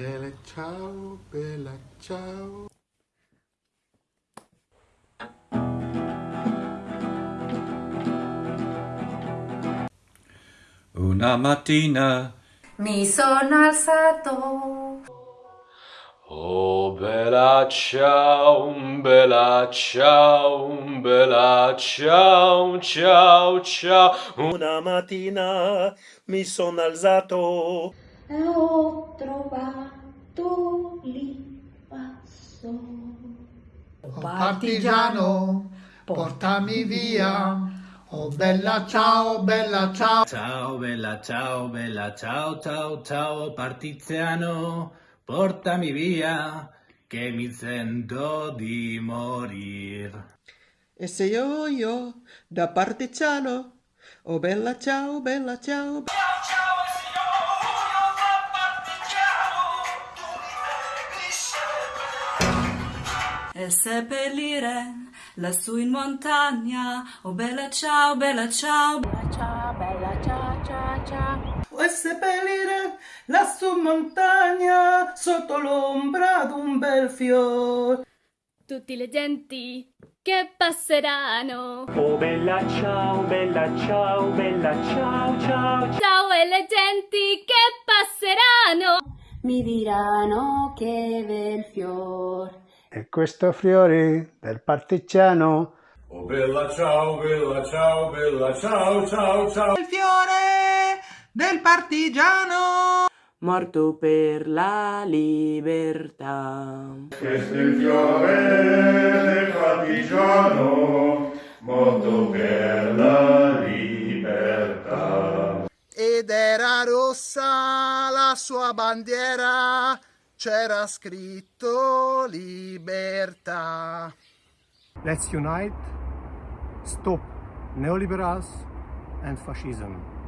Bella ciao, bella ciao. Una mattina Mi sono alzato. Oh bella ciao, bella ciao, bella ciao, ciao, ciao. Una mattina mi sono alzato. E ho trovato l'invaso. Oh partigiano, portami via. Oh bella ciao, bella ciao. Ciao bella ciao bella ciao ciao ciao partiziano, portami via che mi sento di morir. E se io io da partigiano, oh bella ciao, bella ciao. E seppellire lassù in montagna. Oh bella ciao, bella ciao. Ciao, bella ciao, ciao, ciao. E seppellire lassù in montagna sotto l'ombra d'un bel fior. tutti le genti che passeranno. Oh bella ciao, bella ciao, bella ciao, ciao. Ciao e le genti che passeranno. Mi diranno che bel fior. E questo fiore del partigiano. Oh bella ciao, bella ciao, bella ciao, ciao, ciao. Il fiore del partigiano morto per la libertà. Questo è il fiore del partigiano, morto per la libertà. Ed era rossa la sua bandiera, c'era scritto libertà. Let's unite, stop neoliberals and fascism.